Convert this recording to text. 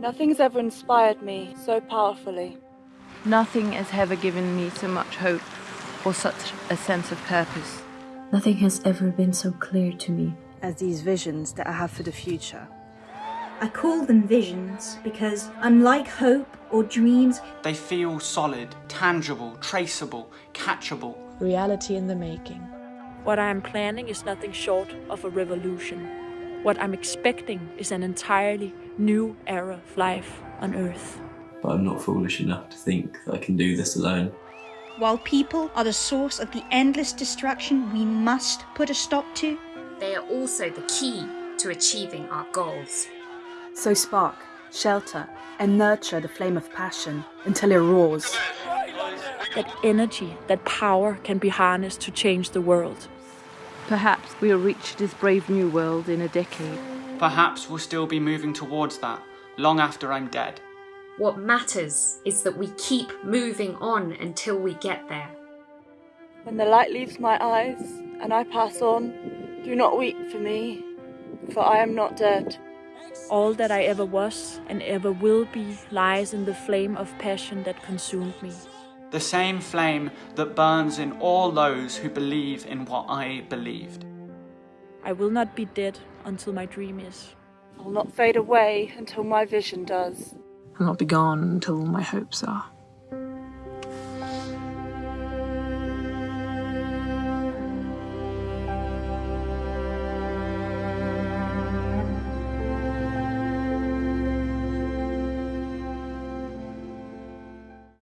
Nothing's ever inspired me so powerfully. Nothing has ever given me so much hope or such a sense of purpose. Nothing has ever been so clear to me as these visions that I have for the future. I call them visions because, unlike hope or dreams, they feel solid, tangible, traceable, catchable. Reality in the making. What I am planning is nothing short of a revolution. What I'm expecting is an entirely new era of life on Earth. But I'm not foolish enough to think that I can do this alone. While people are the source of the endless destruction we must put a stop to, they are also the key to achieving our goals. So spark, shelter, and nurture the flame of passion until it roars. That energy, that power can be harnessed to change the world. Perhaps we'll reach this brave new world in a decade. Perhaps we'll still be moving towards that, long after I'm dead. What matters is that we keep moving on until we get there. When the light leaves my eyes and I pass on, do not weep for me, for I am not dead. All that I ever was and ever will be lies in the flame of passion that consumed me. The same flame that burns in all those who believe in what I believed. I will not be dead until my dream is. I will not fade away until my vision does. I'll not be gone until my hopes are.